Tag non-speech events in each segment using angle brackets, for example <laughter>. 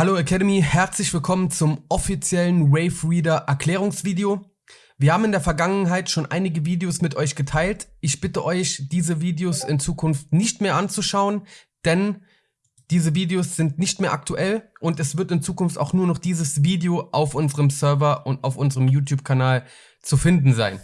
Hallo Academy, herzlich willkommen zum offiziellen Wave Reader Erklärungsvideo. Wir haben in der Vergangenheit schon einige Videos mit euch geteilt. Ich bitte euch, diese Videos in Zukunft nicht mehr anzuschauen, denn diese Videos sind nicht mehr aktuell und es wird in Zukunft auch nur noch dieses Video auf unserem Server und auf unserem YouTube-Kanal zu finden sein.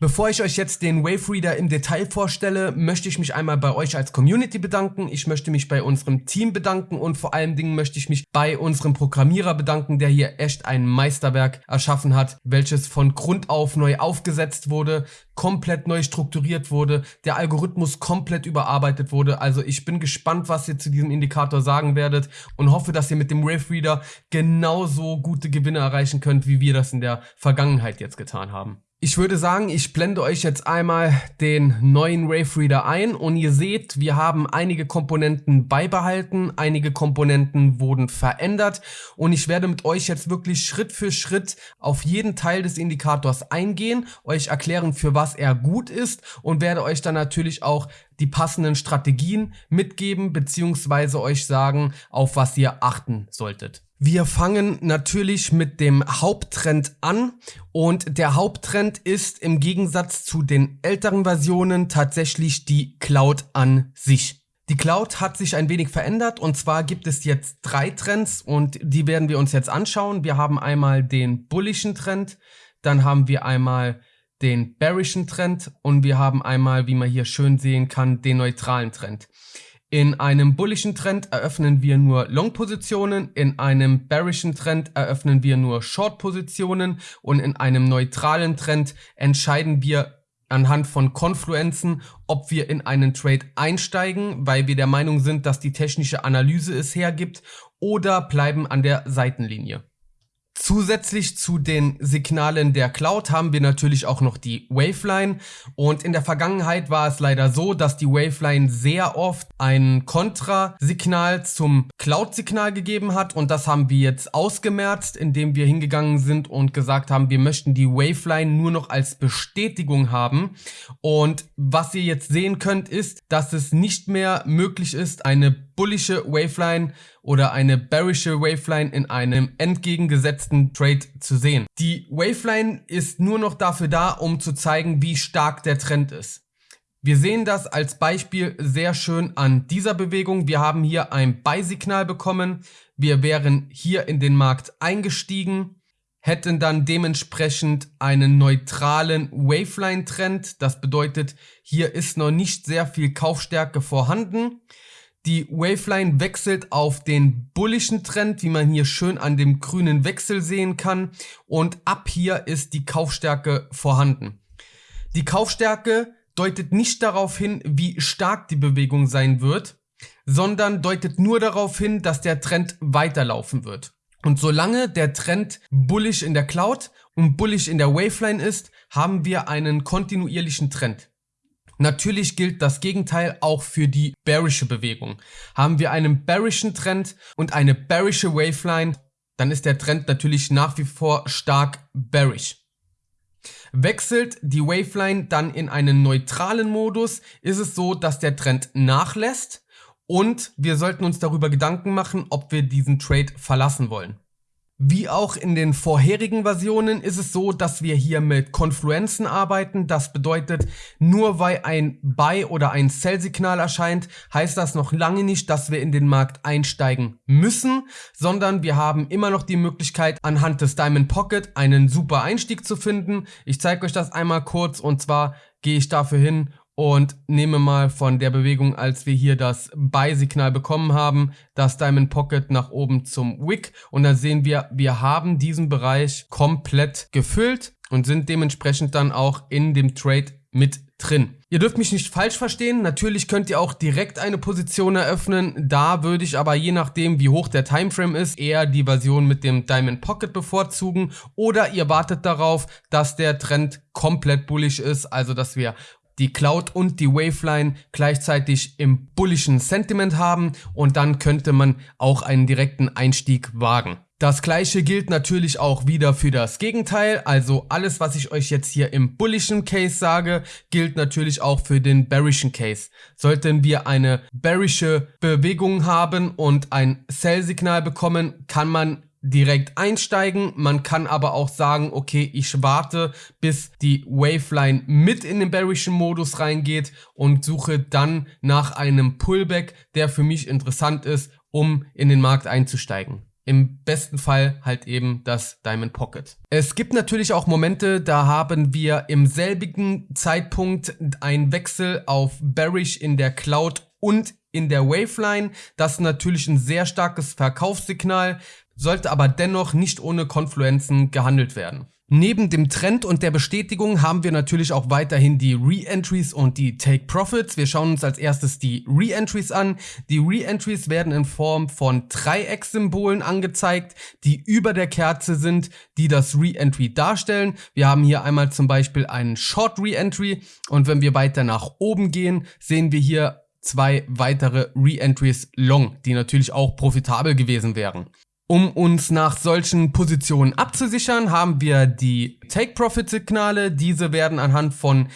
Bevor ich euch jetzt den Wave Reader im Detail vorstelle, möchte ich mich einmal bei euch als Community bedanken. Ich möchte mich bei unserem Team bedanken und vor allen Dingen möchte ich mich bei unserem Programmierer bedanken, der hier echt ein Meisterwerk erschaffen hat, welches von Grund auf neu aufgesetzt wurde, komplett neu strukturiert wurde, der Algorithmus komplett überarbeitet wurde. Also ich bin gespannt, was ihr zu diesem Indikator sagen werdet und hoffe, dass ihr mit dem Wave Reader genauso gute Gewinne erreichen könnt, wie wir das in der Vergangenheit jetzt getan haben. Ich würde sagen, ich blende euch jetzt einmal den neuen Wave Reader ein. Und ihr seht, wir haben einige Komponenten beibehalten, einige Komponenten wurden verändert. Und ich werde mit euch jetzt wirklich Schritt für Schritt auf jeden Teil des Indikators eingehen, euch erklären, für was er gut ist und werde euch dann natürlich auch die passenden Strategien mitgeben beziehungsweise euch sagen, auf was ihr achten solltet. Wir fangen natürlich mit dem Haupttrend an und der Haupttrend ist im Gegensatz zu den älteren Versionen tatsächlich die Cloud an sich. Die Cloud hat sich ein wenig verändert und zwar gibt es jetzt drei Trends und die werden wir uns jetzt anschauen. Wir haben einmal den bullischen Trend, dann haben wir einmal den bearischen Trend und wir haben einmal, wie man hier schön sehen kann, den neutralen Trend. In einem bullischen Trend eröffnen wir nur Long-Positionen, in einem bearischen Trend eröffnen wir nur Short-Positionen und in einem neutralen Trend entscheiden wir anhand von Konfluenzen, ob wir in einen Trade einsteigen, weil wir der Meinung sind, dass die technische Analyse es hergibt, oder bleiben an der Seitenlinie. Zusätzlich zu den Signalen der Cloud haben wir natürlich auch noch die Waveline. Und in der Vergangenheit war es leider so, dass die Waveline sehr oft ein Kontrasignal zum Cloud-Signal gegeben hat. Und das haben wir jetzt ausgemerzt, indem wir hingegangen sind und gesagt haben, wir möchten die Waveline nur noch als Bestätigung haben. Und was ihr jetzt sehen könnt ist, dass es nicht mehr möglich ist, eine bullische Waveline oder eine bearische Waveline in einem entgegengesetzten Trade zu sehen. Die Waveline ist nur noch dafür da, um zu zeigen, wie stark der Trend ist. Wir sehen das als Beispiel sehr schön an dieser Bewegung. Wir haben hier ein Buy-Signal bekommen. Wir wären hier in den Markt eingestiegen, hätten dann dementsprechend einen neutralen Waveline-Trend. Das bedeutet, hier ist noch nicht sehr viel Kaufstärke vorhanden. Die Waveline wechselt auf den bullischen Trend, wie man hier schön an dem grünen Wechsel sehen kann. Und ab hier ist die Kaufstärke vorhanden. Die Kaufstärke deutet nicht darauf hin, wie stark die Bewegung sein wird, sondern deutet nur darauf hin, dass der Trend weiterlaufen wird. Und solange der Trend bullish in der Cloud und bullish in der Waveline ist, haben wir einen kontinuierlichen Trend. Natürlich gilt das Gegenteil auch für die bearische Bewegung. Haben wir einen bearischen Trend und eine bearische Waveline, dann ist der Trend natürlich nach wie vor stark bearish. Wechselt die Waveline dann in einen neutralen Modus, ist es so, dass der Trend nachlässt und wir sollten uns darüber Gedanken machen, ob wir diesen Trade verlassen wollen. Wie auch in den vorherigen Versionen ist es so, dass wir hier mit Konfluenzen arbeiten. Das bedeutet, nur weil ein Buy- oder ein Sell-Signal erscheint, heißt das noch lange nicht, dass wir in den Markt einsteigen müssen, sondern wir haben immer noch die Möglichkeit, anhand des Diamond Pocket einen super Einstieg zu finden. Ich zeige euch das einmal kurz und zwar gehe ich dafür hin und nehme mal von der Bewegung, als wir hier das Buy-Signal bekommen haben, das Diamond Pocket nach oben zum Wick. Und da sehen wir, wir haben diesen Bereich komplett gefüllt und sind dementsprechend dann auch in dem Trade mit drin. Ihr dürft mich nicht falsch verstehen, natürlich könnt ihr auch direkt eine Position eröffnen, da würde ich aber je nachdem wie hoch der Timeframe ist, eher die Version mit dem Diamond Pocket bevorzugen. Oder ihr wartet darauf, dass der Trend komplett bullish ist, also dass wir die Cloud und die Waveline gleichzeitig im bullischen Sentiment haben und dann könnte man auch einen direkten Einstieg wagen. Das gleiche gilt natürlich auch wieder für das Gegenteil, also alles was ich euch jetzt hier im bullischen Case sage, gilt natürlich auch für den bearischen Case. Sollten wir eine bearische Bewegung haben und ein Sell-Signal bekommen, kann man direkt einsteigen. Man kann aber auch sagen, okay, ich warte, bis die Waveline mit in den bearischen Modus reingeht und suche dann nach einem Pullback, der für mich interessant ist, um in den Markt einzusteigen. Im besten Fall halt eben das Diamond Pocket. Es gibt natürlich auch Momente, da haben wir im selbigen Zeitpunkt einen Wechsel auf Bearish in der Cloud und in der Waveline. Das ist natürlich ein sehr starkes Verkaufssignal, sollte aber dennoch nicht ohne Konfluenzen gehandelt werden. Neben dem Trend und der Bestätigung haben wir natürlich auch weiterhin die Re-Entries und die Take-Profits. Wir schauen uns als erstes die Re-Entries an. Die Re-Entries werden in Form von Dreiecksymbolen angezeigt, die über der Kerze sind, die das Re-Entry darstellen. Wir haben hier einmal zum Beispiel einen Short Re-Entry und wenn wir weiter nach oben gehen, sehen wir hier zwei weitere Re-Entries long, die natürlich auch profitabel gewesen wären. Um uns nach solchen Positionen abzusichern, haben wir die Take-Profit-Signale. Diese werden anhand von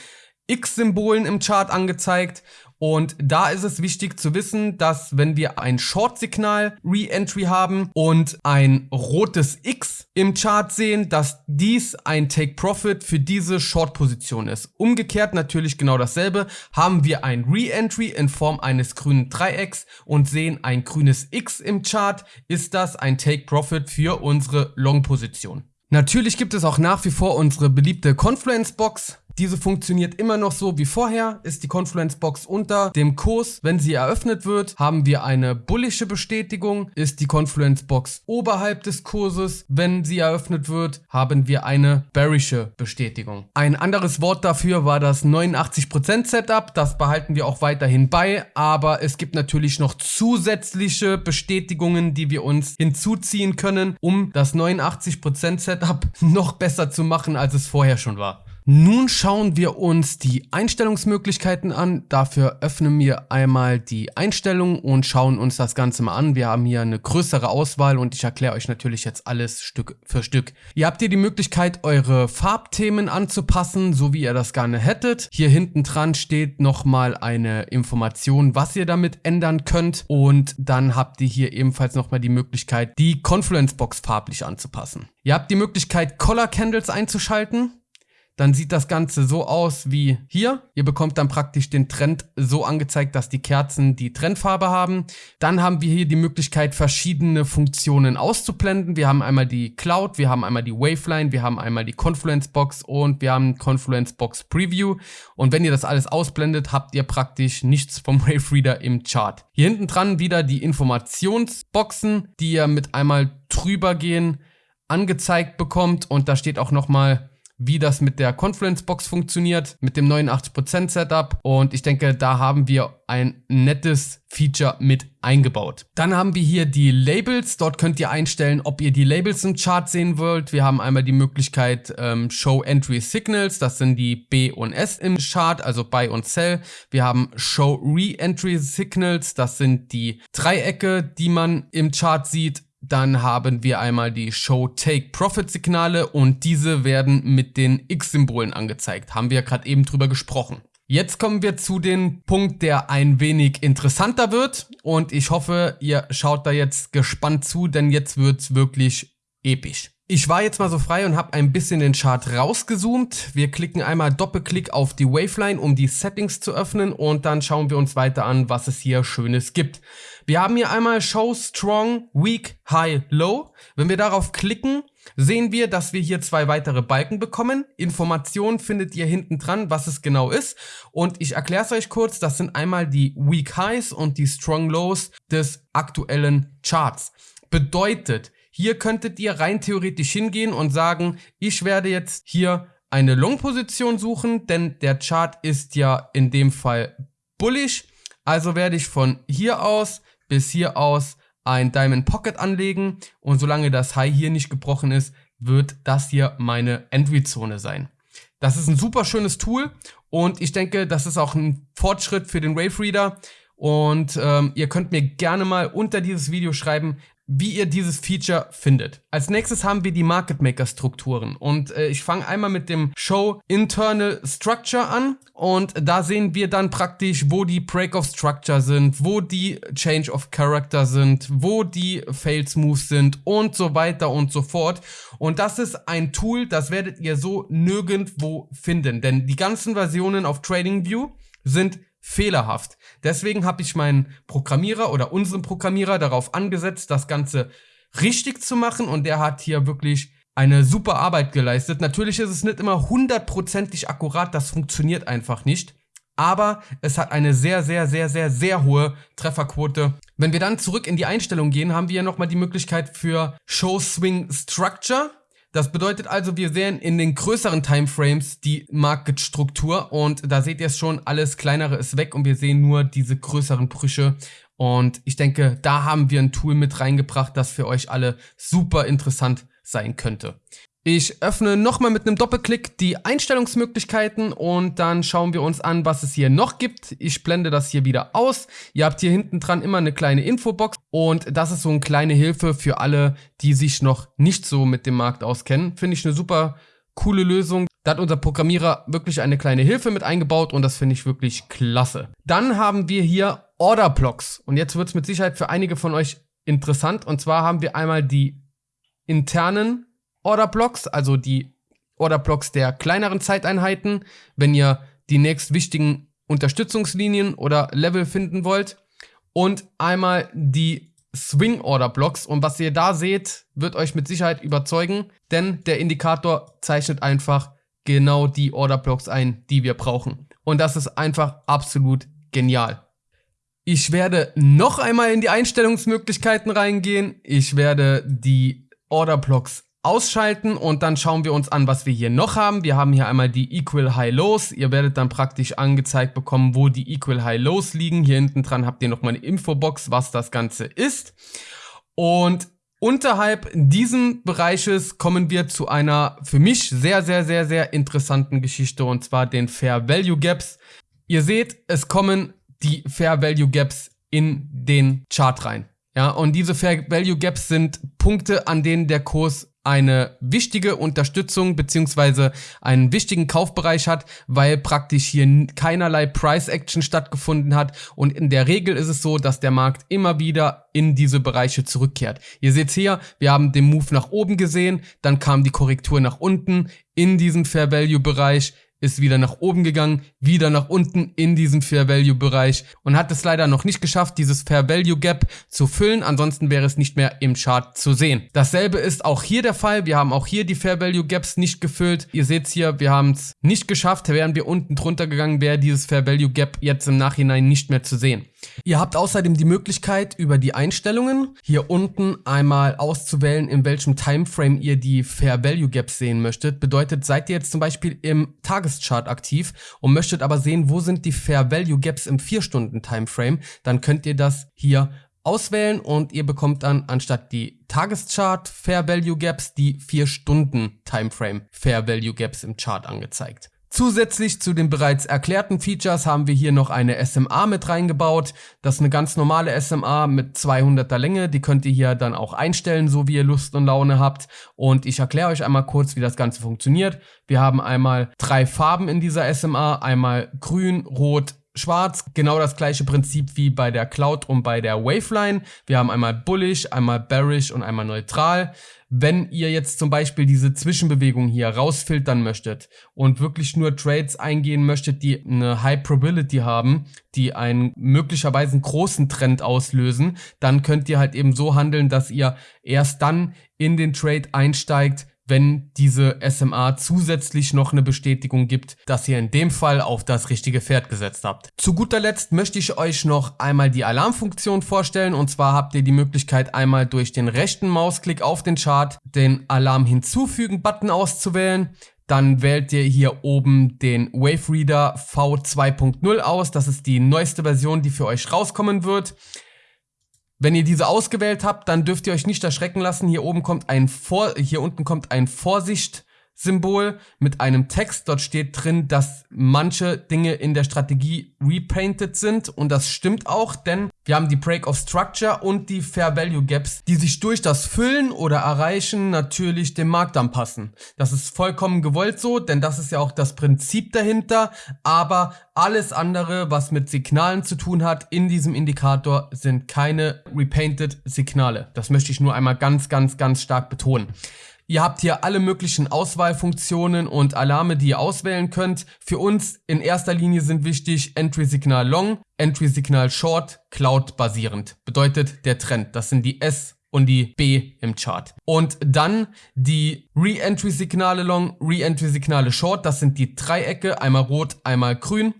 X-Symbolen im Chart angezeigt und da ist es wichtig zu wissen, dass wenn wir ein Short-Signal Re-Entry haben und ein rotes X im Chart sehen, dass dies ein Take-Profit für diese Short-Position ist. Umgekehrt natürlich genau dasselbe. Haben wir ein Re-Entry in Form eines grünen Dreiecks und sehen ein grünes X im Chart, ist das ein Take-Profit für unsere Long-Position. Natürlich gibt es auch nach wie vor unsere beliebte Confluence Box. Diese funktioniert immer noch so wie vorher, ist die Confluence Box unter dem Kurs. Wenn sie eröffnet wird, haben wir eine bullische Bestätigung. Ist die Confluence Box oberhalb des Kurses, wenn sie eröffnet wird, haben wir eine bearische Bestätigung. Ein anderes Wort dafür war das 89% Setup. Das behalten wir auch weiterhin bei, aber es gibt natürlich noch zusätzliche Bestätigungen, die wir uns hinzuziehen können, um das 89% Setup noch besser zu machen, als es vorher schon war. Nun schauen wir uns die Einstellungsmöglichkeiten an. Dafür öffnen wir einmal die Einstellungen und schauen uns das Ganze mal an. Wir haben hier eine größere Auswahl und ich erkläre euch natürlich jetzt alles Stück für Stück. Ihr habt hier die Möglichkeit, eure Farbthemen anzupassen, so wie ihr das gerne hättet. Hier hinten dran steht nochmal eine Information, was ihr damit ändern könnt. Und dann habt ihr hier ebenfalls nochmal die Möglichkeit, die Confluence Box farblich anzupassen. Ihr habt die Möglichkeit, Color Candles einzuschalten dann sieht das Ganze so aus wie hier. Ihr bekommt dann praktisch den Trend so angezeigt, dass die Kerzen die Trendfarbe haben. Dann haben wir hier die Möglichkeit, verschiedene Funktionen auszublenden. Wir haben einmal die Cloud, wir haben einmal die Waveline, wir haben einmal die Confluence Box und wir haben Confluence Box Preview. Und wenn ihr das alles ausblendet, habt ihr praktisch nichts vom <laughs> Wave Reader im Chart. Hier hinten dran wieder die Informationsboxen, die ihr mit einmal drüber gehen angezeigt bekommt und da steht auch nochmal wie das mit der Confluence Box funktioniert, mit dem 89% Setup und ich denke, da haben wir ein nettes Feature mit eingebaut. Dann haben wir hier die Labels. Dort könnt ihr einstellen, ob ihr die Labels im Chart sehen wollt. Wir haben einmal die Möglichkeit ähm, Show Entry Signals. Das sind die B und S im Chart, also Buy und Sell. Wir haben Show Re-Entry Signals. Das sind die Dreiecke, die man im Chart sieht. Dann haben wir einmal die Show Take Profit Signale und diese werden mit den X-Symbolen angezeigt. Haben wir gerade eben drüber gesprochen. Jetzt kommen wir zu dem Punkt, der ein wenig interessanter wird und ich hoffe, ihr schaut da jetzt gespannt zu, denn jetzt wird's wirklich episch. Ich war jetzt mal so frei und habe ein bisschen den Chart rausgezoomt. Wir klicken einmal Doppelklick auf die Waveline, um die Settings zu öffnen und dann schauen wir uns weiter an, was es hier Schönes gibt. Wir haben hier einmal Show Strong, Weak, High, Low. Wenn wir darauf klicken, sehen wir, dass wir hier zwei weitere Balken bekommen. Informationen findet ihr hinten dran, was es genau ist. Und ich erkläre es euch kurz. Das sind einmal die Weak Highs und die Strong Lows des aktuellen Charts. Bedeutet, hier könntet ihr rein theoretisch hingehen und sagen, ich werde jetzt hier eine Long-Position suchen, denn der Chart ist ja in dem Fall bullish. Also werde ich von hier aus bis hier aus ein Diamond Pocket anlegen und solange das High hier nicht gebrochen ist, wird das hier meine Entry-Zone sein. Das ist ein super schönes Tool und ich denke, das ist auch ein Fortschritt für den Wave Reader und ähm, ihr könnt mir gerne mal unter dieses Video schreiben, wie ihr dieses Feature findet. Als nächstes haben wir die Market Maker Strukturen und äh, ich fange einmal mit dem Show Internal Structure an und da sehen wir dann praktisch, wo die Break of Structure sind, wo die Change of Character sind, wo die Fails Moves sind und so weiter und so fort. Und das ist ein Tool, das werdet ihr so nirgendwo finden, denn die ganzen Versionen auf TradingView sind fehlerhaft. Deswegen habe ich meinen Programmierer oder unseren Programmierer darauf angesetzt, das Ganze richtig zu machen und der hat hier wirklich eine super Arbeit geleistet. Natürlich ist es nicht immer hundertprozentig akkurat, das funktioniert einfach nicht. Aber es hat eine sehr, sehr, sehr, sehr, sehr hohe Trefferquote. Wenn wir dann zurück in die Einstellung gehen, haben wir ja nochmal die Möglichkeit für Show Swing Structure. Das bedeutet also, wir sehen in den größeren Timeframes die Market-Struktur und da seht ihr es schon, alles kleinere ist weg und wir sehen nur diese größeren Brüche. Und ich denke, da haben wir ein Tool mit reingebracht, das für euch alle super interessant sein könnte. Ich öffne nochmal mit einem Doppelklick die Einstellungsmöglichkeiten und dann schauen wir uns an, was es hier noch gibt. Ich blende das hier wieder aus. Ihr habt hier hinten dran immer eine kleine Infobox und das ist so eine kleine Hilfe für alle, die sich noch nicht so mit dem Markt auskennen. Finde ich eine super coole Lösung. Da hat unser Programmierer wirklich eine kleine Hilfe mit eingebaut und das finde ich wirklich klasse. Dann haben wir hier Order Blocks und jetzt wird es mit Sicherheit für einige von euch interessant und zwar haben wir einmal die internen Orderblocks, also die Orderblocks der kleineren Zeiteinheiten, wenn ihr die nächst wichtigen Unterstützungslinien oder Level finden wollt. Und einmal die Swing Order Blocks. Und was ihr da seht, wird euch mit Sicherheit überzeugen, denn der Indikator zeichnet einfach genau die Order Blocks ein, die wir brauchen. Und das ist einfach absolut genial. Ich werde noch einmal in die Einstellungsmöglichkeiten reingehen. Ich werde die Order Blocks ausschalten und dann schauen wir uns an, was wir hier noch haben. Wir haben hier einmal die Equal High Lows. Ihr werdet dann praktisch angezeigt bekommen, wo die Equal High Lows liegen. Hier hinten dran habt ihr nochmal eine Infobox, was das Ganze ist. Und unterhalb diesen Bereiches kommen wir zu einer für mich sehr, sehr, sehr, sehr interessanten Geschichte und zwar den Fair Value Gaps. Ihr seht, es kommen die Fair Value Gaps in den Chart rein. Ja, und diese Fair Value Gaps sind Punkte, an denen der Kurs eine wichtige Unterstützung beziehungsweise einen wichtigen Kaufbereich hat, weil praktisch hier keinerlei Price Action stattgefunden hat und in der Regel ist es so, dass der Markt immer wieder in diese Bereiche zurückkehrt. Ihr seht hier, wir haben den Move nach oben gesehen, dann kam die Korrektur nach unten in diesen Fair Value Bereich, ist wieder nach oben gegangen, wieder nach unten in diesen Fair Value Bereich und hat es leider noch nicht geschafft, dieses Fair Value Gap zu füllen. Ansonsten wäre es nicht mehr im Chart zu sehen. Dasselbe ist auch hier der Fall. Wir haben auch hier die Fair Value Gaps nicht gefüllt. Ihr seht hier, wir haben es nicht geschafft. Wären wir unten drunter gegangen, wäre dieses Fair Value Gap jetzt im Nachhinein nicht mehr zu sehen. Ihr habt außerdem die Möglichkeit, über die Einstellungen hier unten einmal auszuwählen, in welchem Timeframe ihr die Fair Value Gaps sehen möchtet. Bedeutet, seid ihr jetzt zum Beispiel im Tageschart aktiv und möchtet aber sehen, wo sind die Fair Value Gaps im 4-Stunden-Timeframe, dann könnt ihr das hier auswählen und ihr bekommt dann anstatt die Tageschart Fair Value Gaps die 4 Stunden Timeframe Fair Value Gaps im Chart angezeigt. Zusätzlich zu den bereits erklärten Features haben wir hier noch eine SMA mit reingebaut. Das ist eine ganz normale SMA mit 200er Länge. Die könnt ihr hier dann auch einstellen, so wie ihr Lust und Laune habt. Und ich erkläre euch einmal kurz, wie das Ganze funktioniert. Wir haben einmal drei Farben in dieser SMA. Einmal grün, rot, schwarz. Genau das gleiche Prinzip wie bei der Cloud und bei der Waveline. Wir haben einmal bullish, einmal bearish und einmal neutral. Wenn ihr jetzt zum Beispiel diese Zwischenbewegung hier rausfiltern möchtet und wirklich nur Trades eingehen möchtet, die eine High Probability haben, die einen möglicherweise einen großen Trend auslösen, dann könnt ihr halt eben so handeln, dass ihr erst dann in den Trade einsteigt, wenn diese SMA zusätzlich noch eine Bestätigung gibt, dass ihr in dem Fall auf das richtige Pferd gesetzt habt. Zu guter Letzt möchte ich euch noch einmal die Alarmfunktion vorstellen und zwar habt ihr die Möglichkeit einmal durch den rechten Mausklick auf den Chart den Alarm hinzufügen Button auszuwählen. Dann wählt ihr hier oben den Wave Reader V2.0 aus. Das ist die neueste Version, die für euch rauskommen wird. Wenn ihr diese ausgewählt habt, dann dürft ihr euch nicht erschrecken lassen. Hier oben kommt ein Vor hier unten kommt ein Vorsicht Symbol mit einem Text. Dort steht drin, dass manche Dinge in der Strategie repainted sind und das stimmt auch, denn wir haben die Break of Structure und die Fair Value Gaps, die sich durch das Füllen oder Erreichen natürlich dem Markt anpassen. Das ist vollkommen gewollt so, denn das ist ja auch das Prinzip dahinter, aber alles andere, was mit Signalen zu tun hat in diesem Indikator, sind keine repainted Signale. Das möchte ich nur einmal ganz, ganz, ganz stark betonen. Ihr habt hier alle möglichen Auswahlfunktionen und Alarme, die ihr auswählen könnt. Für uns in erster Linie sind wichtig Entry Signal Long, Entry Signal Short, Cloud basierend. Bedeutet der Trend. Das sind die S und die B im Chart. Und dann die Re-Entry-Signale Long, Re-Entry-Signale Short, das sind die Dreiecke, einmal rot, einmal grün.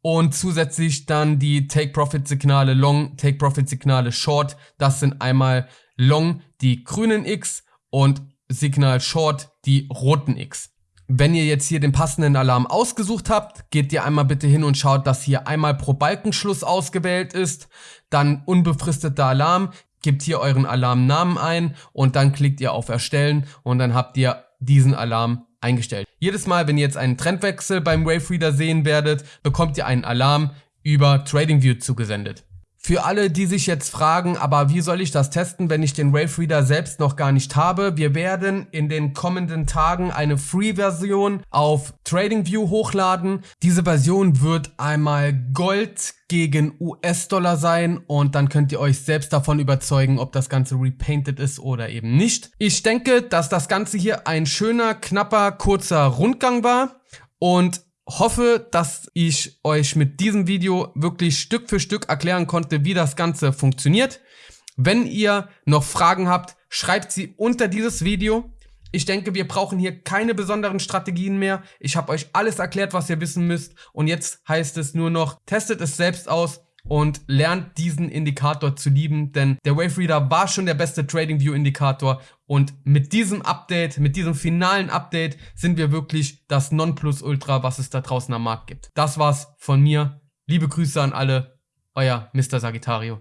Und zusätzlich dann die Take-Profit-Signale Long, Take-Profit-Signale Short, das sind einmal Long, die grünen X und Signal Short die roten X. Wenn ihr jetzt hier den passenden Alarm ausgesucht habt, geht ihr einmal bitte hin und schaut, dass hier einmal pro Balkenschluss ausgewählt ist, dann unbefristeter Alarm, gebt hier euren Alarmnamen ein und dann klickt ihr auf Erstellen und dann habt ihr diesen Alarm eingestellt. Jedes Mal, wenn ihr jetzt einen Trendwechsel beim Wavereader sehen werdet, bekommt ihr einen Alarm über TradingView zugesendet. Für alle, die sich jetzt fragen, aber wie soll ich das testen, wenn ich den Wave Reader selbst noch gar nicht habe? Wir werden in den kommenden Tagen eine Free-Version auf TradingView hochladen. Diese Version wird einmal Gold gegen US-Dollar sein und dann könnt ihr euch selbst davon überzeugen, ob das Ganze repainted ist oder eben nicht. Ich denke, dass das Ganze hier ein schöner, knapper, kurzer Rundgang war und hoffe, dass ich euch mit diesem Video wirklich Stück für Stück erklären konnte, wie das Ganze funktioniert. Wenn ihr noch Fragen habt, schreibt sie unter dieses Video. Ich denke, wir brauchen hier keine besonderen Strategien mehr. Ich habe euch alles erklärt, was ihr wissen müsst. Und jetzt heißt es nur noch, testet es selbst aus und lernt diesen Indikator zu lieben, denn der Wave Reader war schon der beste TradingView Indikator und mit diesem Update, mit diesem finalen Update sind wir wirklich das Nonplusultra, was es da draußen am Markt gibt. Das war's von mir. Liebe Grüße an alle, euer Mr. Sagittario.